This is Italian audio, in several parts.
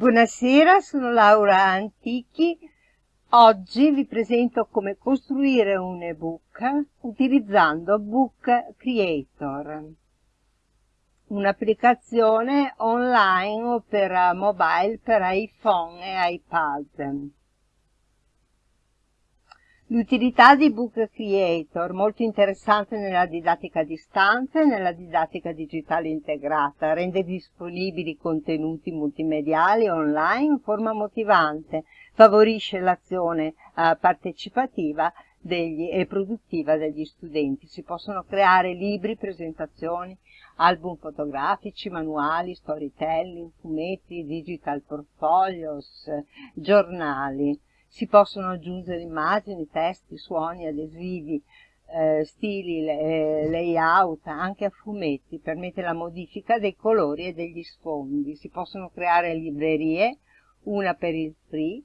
Buonasera, sono Laura Antichi. Oggi vi presento come costruire un ebook utilizzando Book Creator, un'applicazione online per mobile per iPhone e iPad. L'utilità di Book Creator, molto interessante nella didattica a distanza e nella didattica digitale integrata, rende disponibili contenuti multimediali online in forma motivante, favorisce l'azione eh, partecipativa degli, e produttiva degli studenti. Si possono creare libri, presentazioni, album fotografici, manuali, storytelling, fumetti, digital portfolios, giornali si possono aggiungere immagini, testi, suoni, adesivi, eh, stili, eh, layout, anche a fumetti, permette la modifica dei colori e degli sfondi. Si possono creare librerie, una per il free,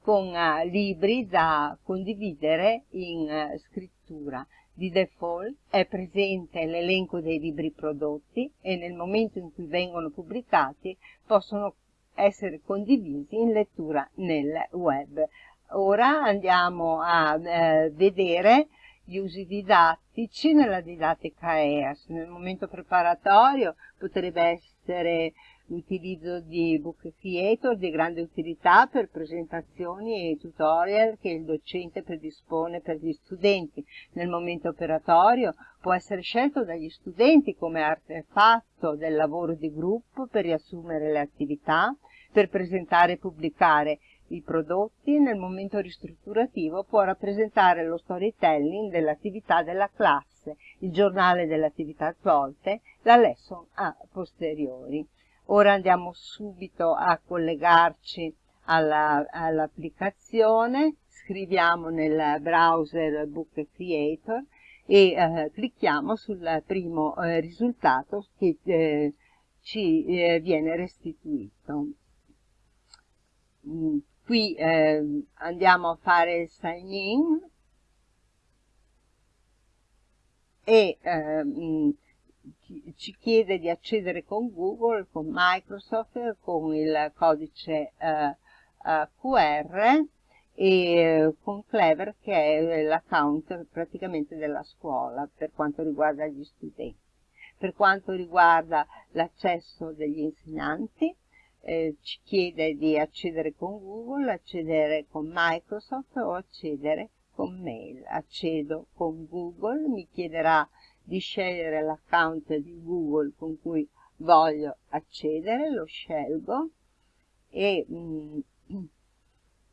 con uh, libri da condividere in uh, scrittura. Di default è presente l'elenco dei libri prodotti e nel momento in cui vengono pubblicati possono essere condivisi in lettura nel web. Ora andiamo a eh, vedere gli usi didattici nella didattica EAS. Nel momento preparatorio potrebbe essere l'utilizzo di Book Creator di grande utilità per presentazioni e tutorial che il docente predispone per gli studenti. Nel momento operatorio può essere scelto dagli studenti come artefatto del lavoro di gruppo per riassumere le attività, per presentare e pubblicare i prodotti nel momento ristrutturativo può rappresentare lo storytelling dell'attività della classe, il giornale delle attività svolte, la lesson a posteriori. Ora andiamo subito a collegarci all'applicazione, all scriviamo nel browser Book Creator e eh, clicchiamo sul primo eh, risultato che eh, ci eh, viene restituito. Mm, qui eh, andiamo a fare il sign in e eh, ci chiede di accedere con Google, con Microsoft, con il codice eh, eh QR e con Clever che è l'account praticamente della scuola per quanto riguarda gli studenti. Per quanto riguarda l'accesso degli insegnanti, eh, ci chiede di accedere con Google, accedere con Microsoft o accedere con mail. Accedo con Google, mi chiederà di scegliere l'account di Google con cui voglio accedere, lo scelgo e mm,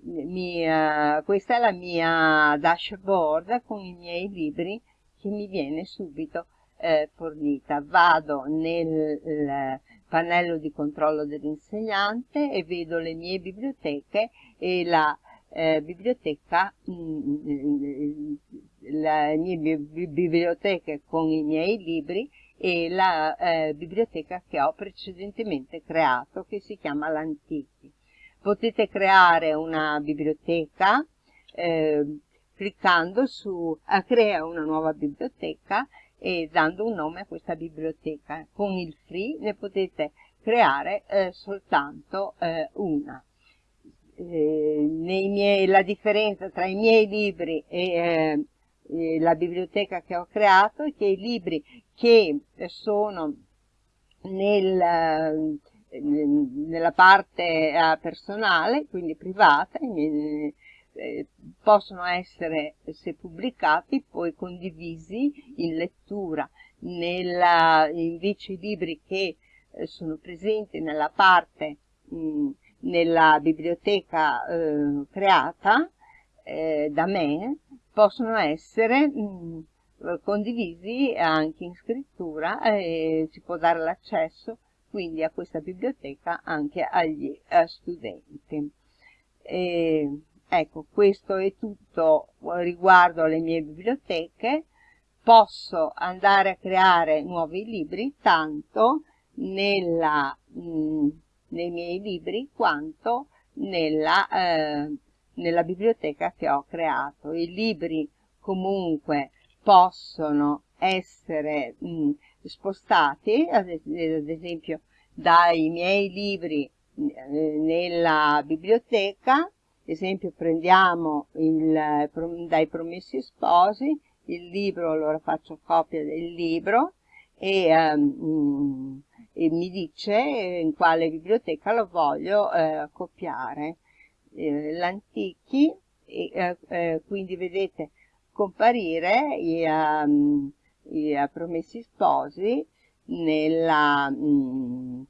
mi, uh, questa è la mia dashboard con i miei libri che mi viene subito eh, fornita. Vado nel pannello di controllo dell'insegnante e vedo le mie biblioteche e la eh, biblioteca, mh, mm, le mie biblioteche con i miei libri e la eh, biblioteca che ho precedentemente creato che si chiama l'Antichi. Potete creare una biblioteca eh, cliccando su a crea una nuova biblioteca e dando un nome a questa biblioteca. Con il free ne potete creare eh, soltanto eh, una. Eh, miei, la differenza tra i miei libri e eh, la biblioteca che ho creato è che i libri che sono nel, nella parte eh, personale, quindi privata, eh, possono essere, se pubblicati, poi condivisi in lettura. Nella, invece i libri che sono presenti nella parte, mh, nella biblioteca eh, creata da me, possono essere mh, condivisi anche in scrittura e si può dare l'accesso quindi a questa biblioteca anche agli uh, studenti. E, Ecco, questo è tutto riguardo alle mie biblioteche. Posso andare a creare nuovi libri tanto nella, mh, mm, nei miei libri quanto nella, eh, nella biblioteca che ho creato. I libri comunque possono essere mh, mm, spostati, ad esempio dai miei libri eh, nella biblioteca, ad esempio prendiamo il, dai promessi sposi, il libro, allora faccio copia del libro e, um, e mi dice in quale biblioteca lo voglio eh, copiare. Eh, L'Antichi, eh, eh, quindi vedete comparire i, um, i promessi sposi nella, mm,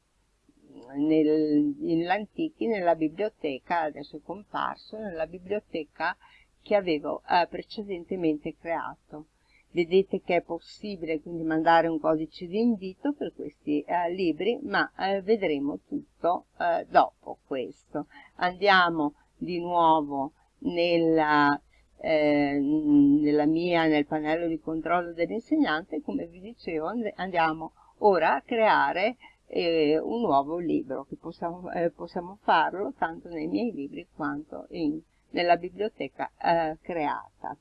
nel, nell'Antichi, nella biblioteca, adesso è comparso, nella biblioteca che avevo eh, precedentemente creato. Vedete che è possibile quindi mandare un codice di invito per questi eh, libri, ma eh, vedremo tutto eh, dopo questo. Andiamo di nuovo nella, eh, nella mia, nel pannello di controllo dell'insegnante, come vi dicevo andiamo ora a creare eh, un nuovo libro, che possiamo, eh, possiamo, farlo tanto nei miei libri quanto in, nella biblioteca creata.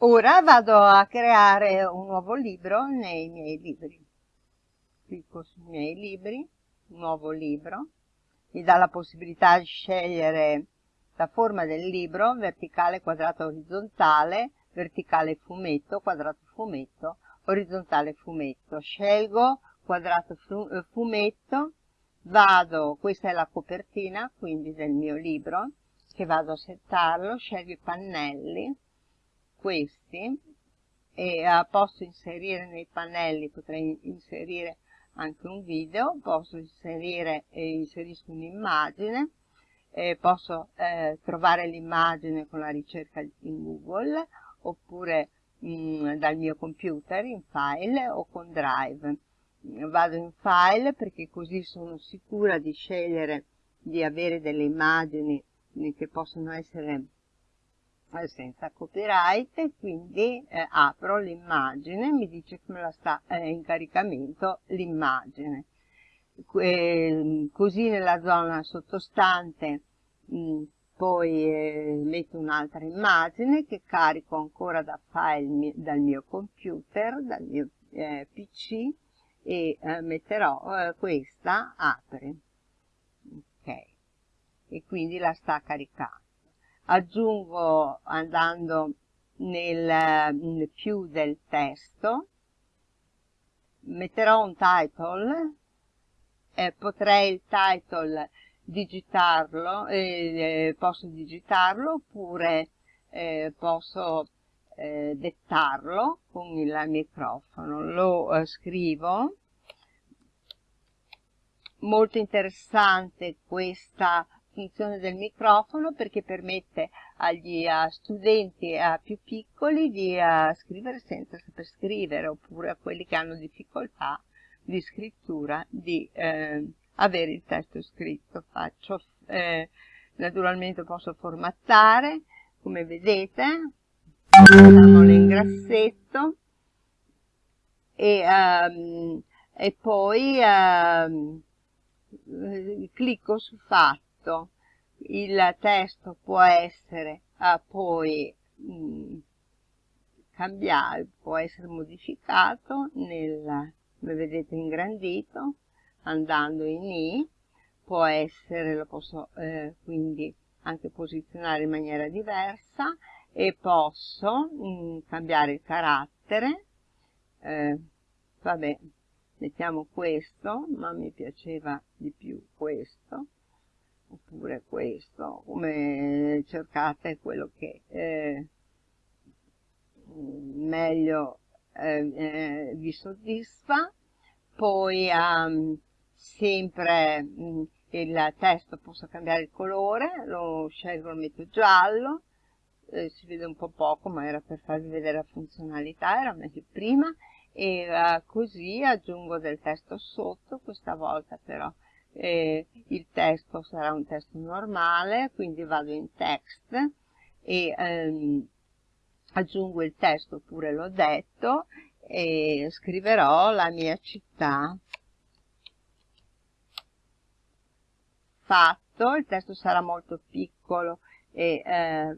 Ora vado a creare un nuovo libro nei miei libri. Clicco sui miei libri, nuovo libro, mi dà la possibilità di scegliere la forma del libro, verticale, quadrato, orizzontale, verticale fumetto, quadrato fumetto, orizzontale fumetto. Scelgo quadrato fumetto, vado, questa è la copertina quindi del mio libro, che vado a settarlo, scelgo i pannelli, questi e eh, posso inserire nei pannelli, potrei inserire anche un video, posso inserire e inserisco un'immagine, eh, posso eh, trovare l'immagine con la ricerca in Google oppure mh, mm, dal mio computer in file o con Drive. Vado in file perché così sono sicura di scegliere di avere delle immagini che possono essere senza copyright quindi eh, apro l'immagine mi dice come la sta eh, in caricamento l'immagine. Eh, così nella zona sottostante mh, mm, poi eh, metto un'altra immagine che carico ancora da file dal mio computer dal mio eh, pc e eh, metterò questa apri ok. E quindi la sta caricando aggiungo andando nel, più del testo, metterò un title, eh, potrei il title digitarlo, eh, posso digitarlo oppure eh, posso dettarlo con il microfono. Lo eh, scrivo. Molto interessante questa funzione del microfono perché permette agli uh, studenti uh, più piccoli di uh, scrivere senza saper scrivere oppure a quelli che hanno difficoltà di scrittura di eh, avere il testo scritto. Faccio, eh, naturalmente posso formattare, come vedete, facciamolo in grassetto e, um, e poi um, clicco su fatto testo, il testo può essere ah, poi mh, mm, cambiato, può essere modificato nel, come vedete ingrandito, andando in I, può essere, lo posso eh, quindi anche posizionare in maniera diversa e posso mh, mm, cambiare il carattere, eh, vabbè, mettiamo questo, ma mi piaceva di più questo, oppure questo, come cercate quello che eh, meglio eh, eh, vi soddisfa. Poi um, sempre mh, mm, il testo posso cambiare il colore, lo scelgo, lo metto giallo, eh, si vede un po' poco ma era per farvi vedere la funzionalità, era meglio prima. E uh, così aggiungo del testo sotto, questa volta però eh, il testo sarà un testo normale, quindi vado in text e ehm, aggiungo il testo oppure l'ho detto e scriverò la mia città. Fatto, il testo sarà molto piccolo e eh,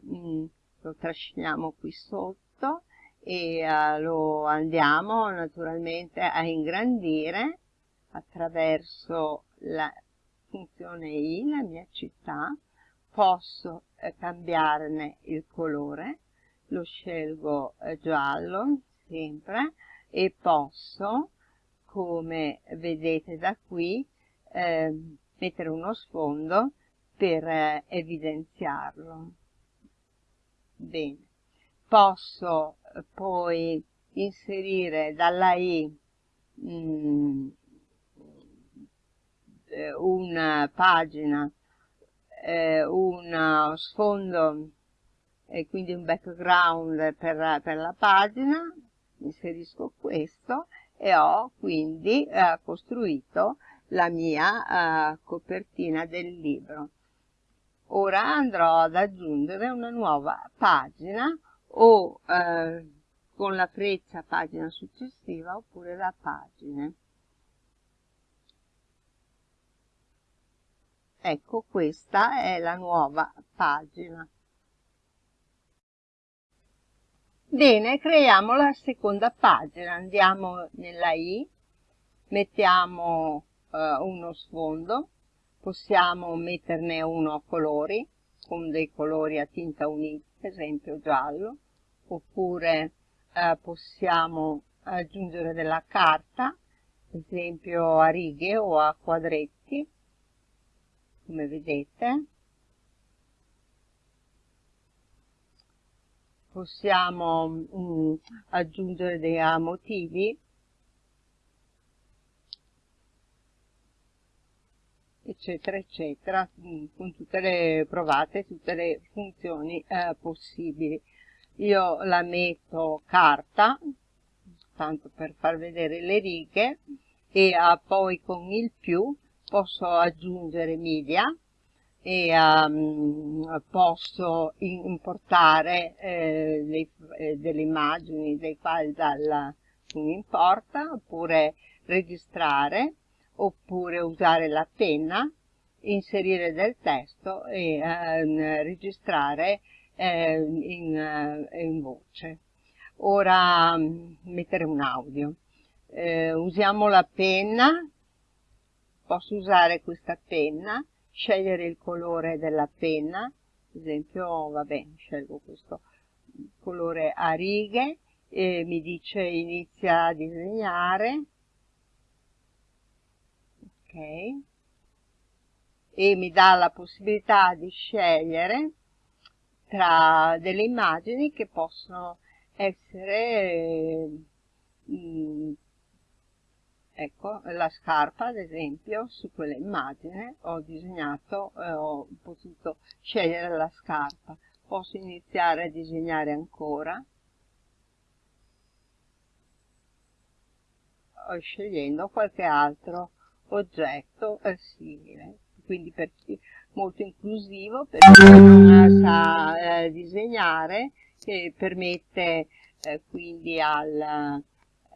lo trasciniamo qui sotto e eh, lo andiamo naturalmente a ingrandire attraverso la funzione i, la mia città, posso eh, cambiarne il colore, lo scelgo eh, giallo sempre e posso, come vedete da qui, eh, mettere uno sfondo per eh, evidenziarlo. Bene, posso eh, poi inserire dalla I mh, mm, eh, una pagina, eh, uno sfondo e quindi un background per, per la pagina, inserisco questo e ho quindi eh, costruito la mia uh, copertina del libro. Ora andrò ad aggiungere una nuova pagina o uh, con la freccia pagina successiva oppure da pagine. Ecco, questa è la nuova pagina. Bene, creiamo la seconda pagina. Andiamo nella I, mettiamo eh, uno sfondo, possiamo metterne uno a colori, con dei colori a tinta unita, per esempio giallo, oppure eh, possiamo aggiungere della carta, ad esempio a righe o a quadretti, come vedete. Possiamo mh, mm, aggiungere dei motivi eccetera eccetera mm, con tutte le provate tutte le funzioni eh, possibili io la metto carta tanto per far vedere le righe e uh, poi con il più posso aggiungere media e um, posso importare eh, dei, eh, delle immagini, dei file dal non importa, oppure registrare oppure usare la penna, inserire del testo e eh, registrare eh, in, in, voce. Ora mm, mettere un audio. Eh, usiamo la penna, posso usare questa penna, scegliere il colore della penna, ad esempio, vabbè, scelgo questo colore a righe, e mi dice inizia a disegnare, ok. E mi dà la possibilità di scegliere tra delle immagini che possono essere mh, ecco la scarpa ad esempio su quella immagine ho disegnato eh, ho potuto scegliere la scarpa. Posso iniziare a disegnare ancora? Scegliendo qualche altro oggetto è simile, quindi per chi, molto inclusivo per chi non sa eh, disegnare, che permette eh, quindi al,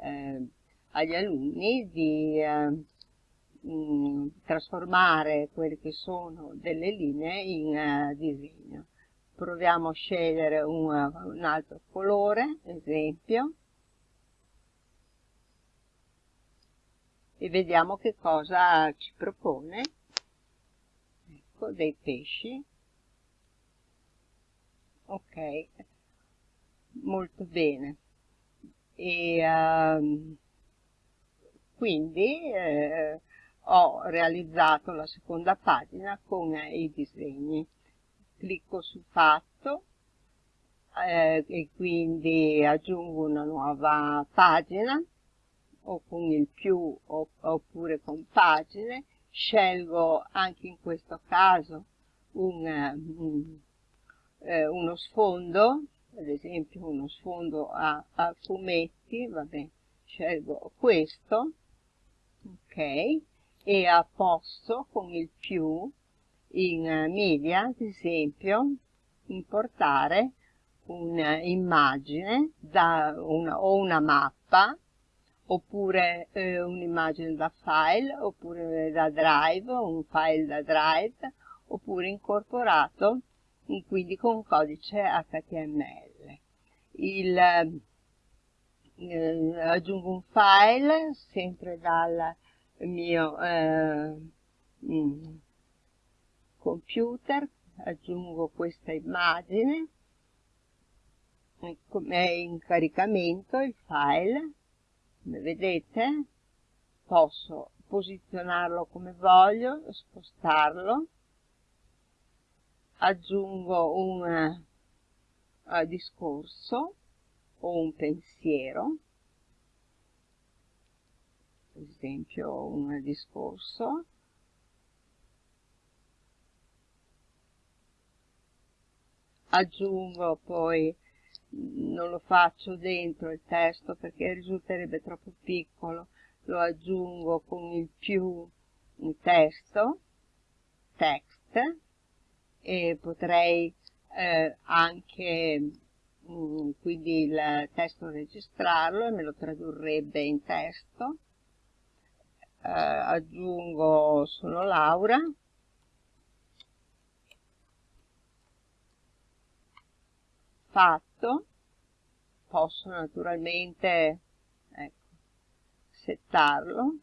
eh, agli alunni di eh, mh, mm, trasformare quelle che sono delle linee in uh, disegno. Proviamo a scegliere un, un altro colore, esempio, e vediamo che cosa ci propone. Ecco, dei pesci. Ok, molto bene. E um, quindi eh, ho realizzato la seconda pagina con i disegni. Clicco su fatto eh, e quindi aggiungo una nuova pagina o con il più oppure con pagine, scelgo anche in questo caso un, um, eh, uno sfondo, ad esempio uno sfondo a, a fumetti, vabbè, scelgo questo, ok, e a posto con il più in uh, media, ad esempio, importare un'immagine una, o una mappa oppure eh, un'immagine da file, oppure da drive, un file da drive, oppure incorporato quindi con codice HTML. Il, eh, aggiungo un file sempre dal mio eh, mm, computer, aggiungo questa immagine, è in caricamento il file, come vedete posso posizionarlo come voglio, spostarlo, aggiungo un uh, discorso o un pensiero, per esempio un discorso, aggiungo poi non lo faccio dentro il testo perché risulterebbe troppo piccolo lo aggiungo con il più testo text e potrei eh, anche mm, quindi il testo registrarlo e me lo tradurrebbe in testo. Eh, aggiungo sono Laura. Fatto. Posso naturalmente ecco, settarlo.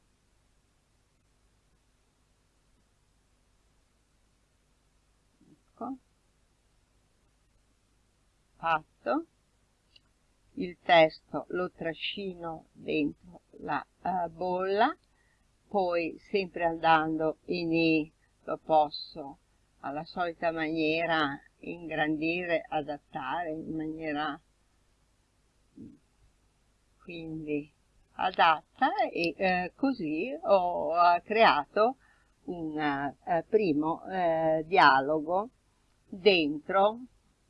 Ecco. Fatto il testo lo trascino dentro la uh, bolla poi sempre andando in I lo posso alla solita maniera ingrandire, adattare in maniera quindi adatta e eh, così ho creato un eh, primo eh, dialogo dentro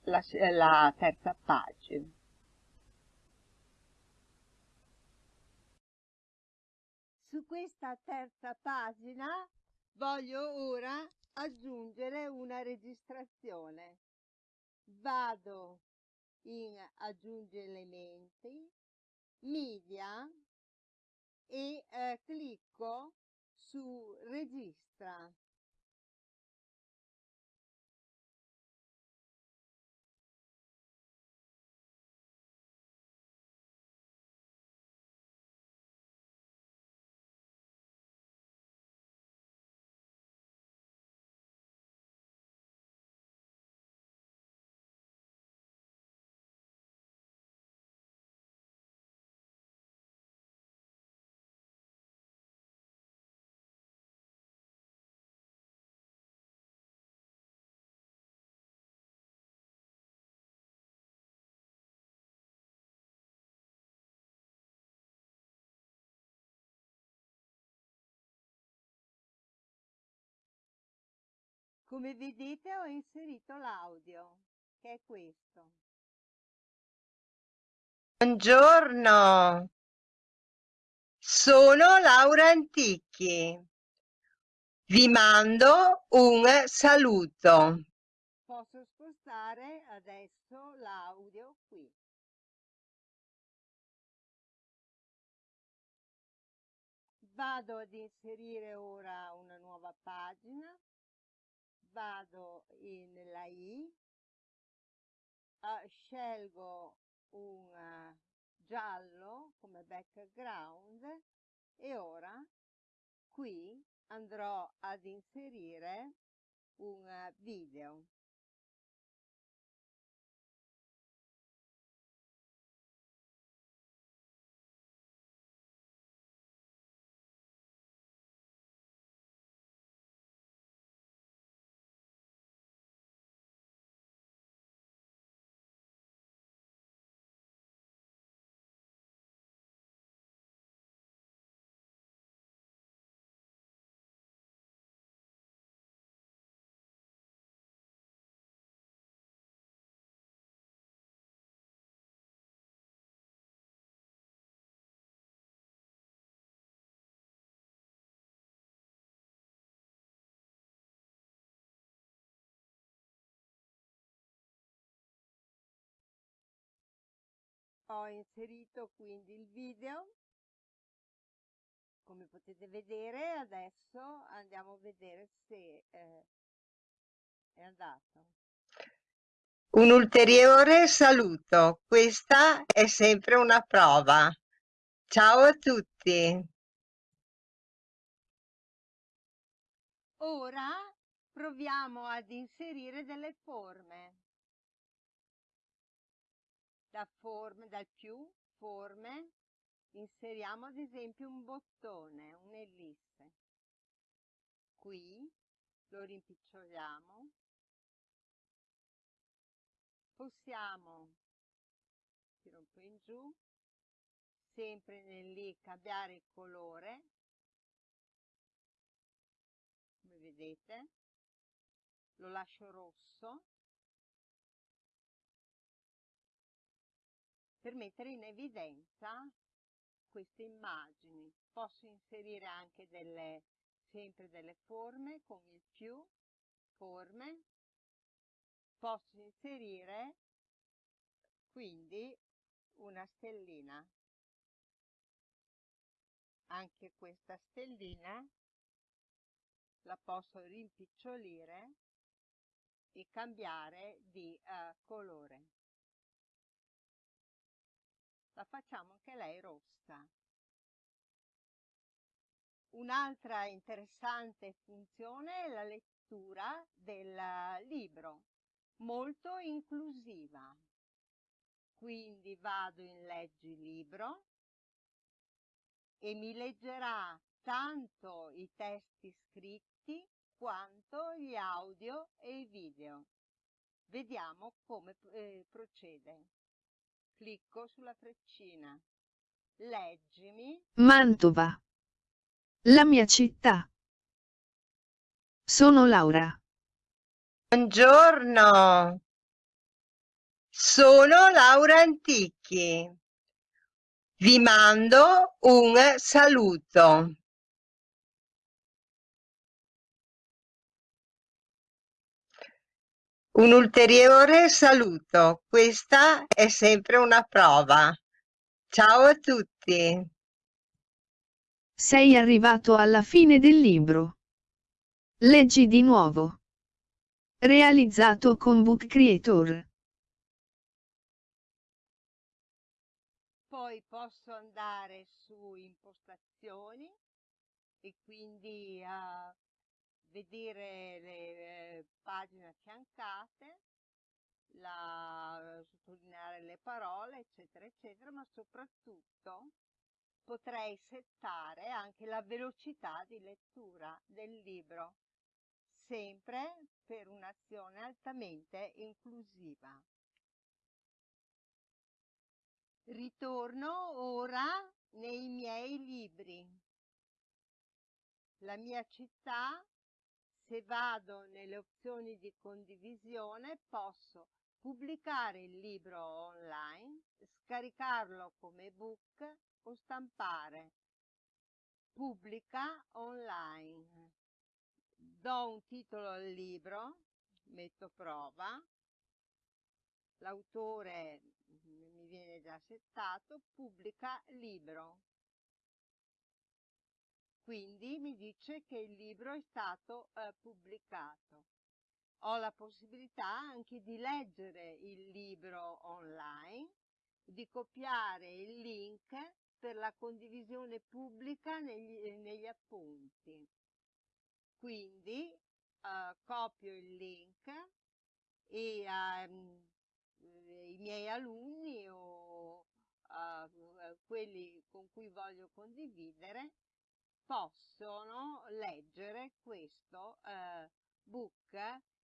la, la terza pagina. Questa terza pagina voglio ora aggiungere una registrazione. Vado in aggiungi elementi, media e eh, clicco su registra. Come vedete ho inserito l'audio, che è questo. Buongiorno, sono Laura Antichi. Vi mando un saluto. Posso spostare adesso l'audio qui. Vado ad inserire ora una nuova pagina vado nella I, scelgo un giallo come background e ora qui andrò ad inserire un video. Ho inserito quindi il video. Come potete vedere adesso andiamo a vedere se eh, è andato. Un ulteriore saluto. Questa è sempre una prova. Ciao a tutti. Ora proviamo ad inserire delle forme. Da forme, dal più, forme, inseriamo ad esempio un bottone, un'ellisse. Qui lo rimpiccioliamo. Possiamo, tiro un po' in giù, sempre nel lì cambiare il colore come vedete lo lascio rosso per mettere in evidenza queste immagini. Posso inserire anche delle sempre delle forme con il più forme. Posso inserire quindi una stellina. Anche questa stellina la posso rimpicciolire e cambiare di uh, colore la facciamo anche lei rossa un'altra interessante funzione è la lettura del libro molto inclusiva quindi vado in leggi libro e mi leggerà tanto i testi scritti quanto gli audio e i video. Vediamo come eh, procede. Clicco sulla freccina. Leggimi. Mantova. La mia città. Sono Laura. Buongiorno. Sono Laura Antichi. Vi mando un saluto. Un ulteriore saluto, questa è sempre una prova. Ciao a tutti. Sei arrivato alla fine del libro. Leggi di nuovo. Realizzato con Book Creator. poi posso andare su impostazioni e quindi a vedere le eh, pagine affiancate, la, sottolineare le parole, eccetera, eccetera, ma soprattutto potrei settare anche la velocità di lettura del libro, sempre per un'azione altamente inclusiva. Ritorno ora nei miei libri. La mia città, se vado nelle opzioni di condivisione, posso pubblicare il libro online, scaricarlo come ebook o stampare. Pubblica online. Do un titolo al libro, metto prova, l'autore mi viene già settato, pubblica libro. Quindi mi dice che il libro è stato eh, pubblicato. Ho la possibilità anche di leggere il libro online, di copiare il link per la condivisione pubblica negli, negli appunti. Quindi eh, copio il link e ehm, i miei alunni o uh, quelli con cui voglio condividere possono leggere questo uh, book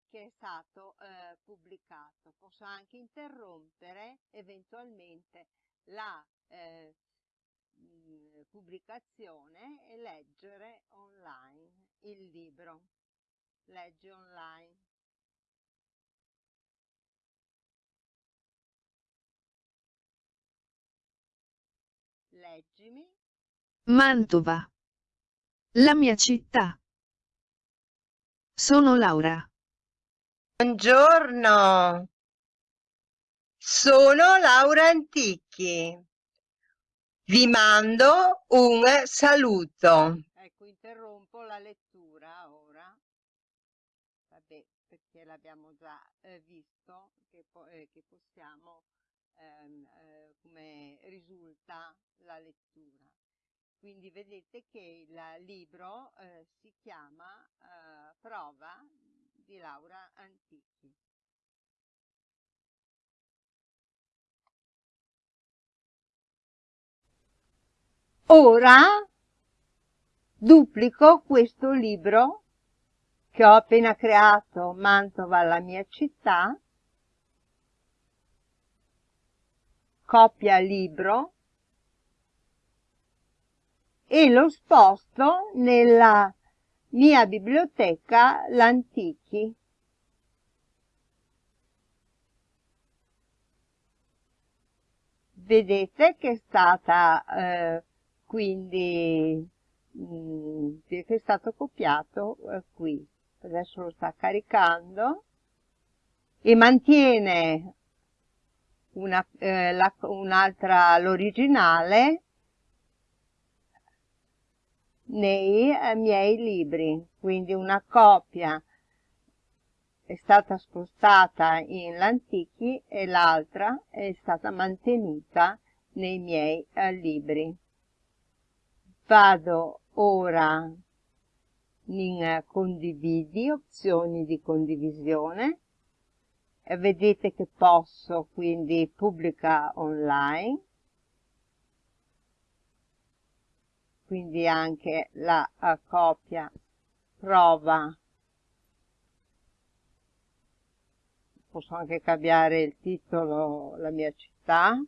che è stato uh, pubblicato. Posso anche interrompere eventualmente la mh, pubblicazione e leggere online il libro. Legge online. Leggimi. Mantova. La mia città. Sono Laura. Buongiorno. Sono Laura Antichi. Vi mando un saluto. Ecco, interrompo la lettura ora. Vabbè, perché l'abbiamo già eh, visto che, po eh, che possiamo ehm, eh, come risulta la lettura. Quindi vedete che il libro eh, si chiama eh, Prova di Laura Antichi. Ora duplico questo libro che ho appena creato, Mantova la mia città, copia libro e lo sposto nella mia biblioteca L'Antichi. Vedete che è stata eh, quindi mh, mm, che è stato copiato eh, qui. Adesso lo sta caricando e mantiene eh, un'altra, eh, l'originale nei eh, miei libri, quindi una copia è stata spostata in l'Antichi e l'altra è stata mantenuta nei miei eh, libri. Vado ora in condividi, opzioni di condivisione, vedete che posso quindi pubblica online, quindi anche la copia prova, posso anche cambiare il titolo, la mia città,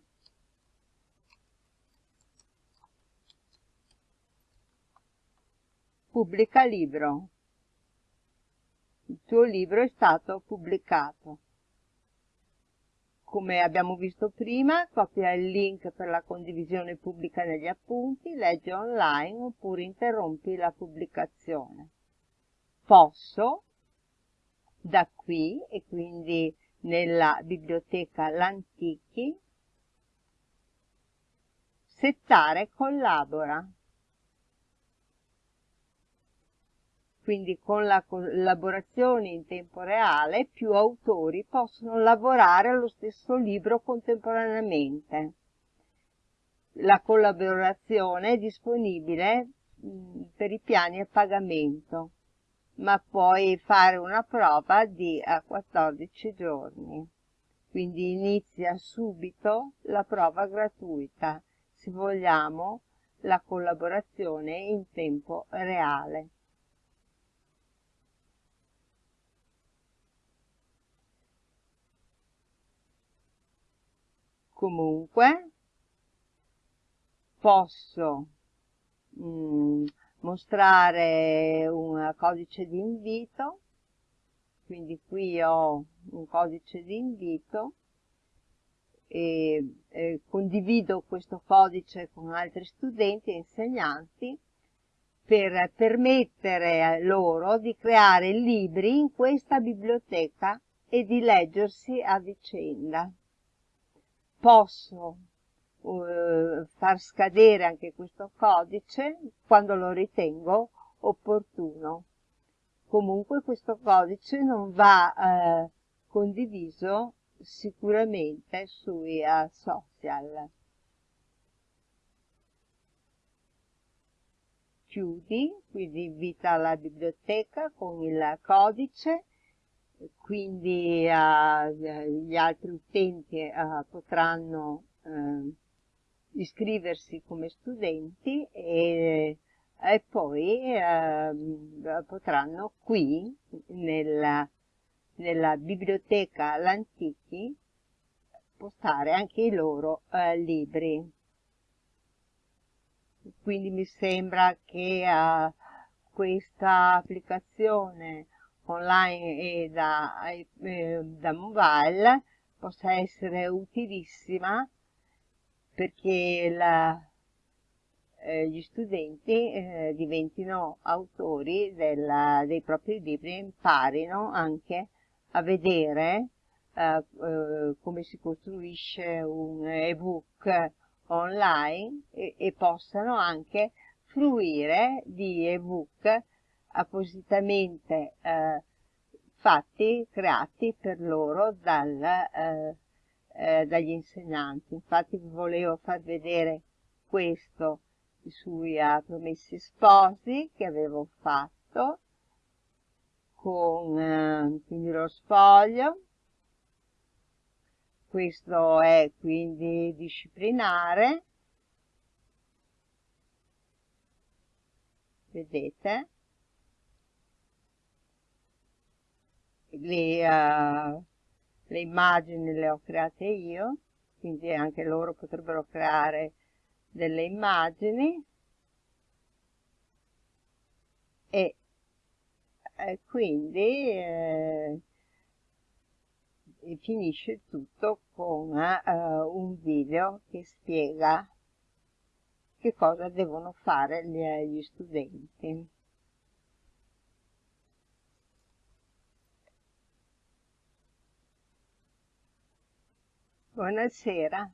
Pubblica libro. Il tuo libro è stato pubblicato. Come abbiamo visto prima, copia il link per la condivisione pubblica negli appunti, leggi online oppure interrompi la pubblicazione. Posso, da qui, e quindi nella biblioteca L'Antichi, settare collabora. Quindi con la collaborazione in tempo reale più autori possono lavorare allo stesso libro contemporaneamente. La collaborazione è disponibile per i piani a pagamento, ma puoi fare una prova di 14 giorni. Quindi inizia subito la prova gratuita, se vogliamo la collaborazione in tempo reale. Comunque posso mm, mostrare un codice di invito. Quindi qui ho un codice di invito e, e condivido questo codice con altri studenti e insegnanti per permettere loro di creare libri in questa biblioteca e di leggersi a vicenda posso uh, far scadere anche questo codice quando lo ritengo opportuno. Comunque questo codice non va eh, condiviso sicuramente sui uh, social. Chiudi, quindi invita alla biblioteca con il codice quindi eh, gli altri utenti eh, potranno eh, iscriversi come studenti e, e poi potranno qui nella, nella biblioteca L'Antichi postare anche i loro eh, libri. Quindi mi sembra che uh, questa applicazione online e da, eh, da mobile possa essere utilissima perché la, eh, gli studenti eh, diventino autori della, dei propri libri e imparino anche a vedere eh, eh, come si costruisce un ebook online e, e possano anche fruire di ebook appositamente eh, fatti, creati per loro dal, eh, eh, dagli insegnanti. Infatti vi volevo far vedere questo sui Promessi Sposi che avevo fatto con uh, quindi lo sfoglio questo è quindi disciplinare. Vedete le, uh, le immagini le ho create io quindi anche loro potrebbero creare delle immagini e, e quindi eh, finisce tutto con uh, un video che spiega che cosa devono fare gli, gli studenti. Buonasera.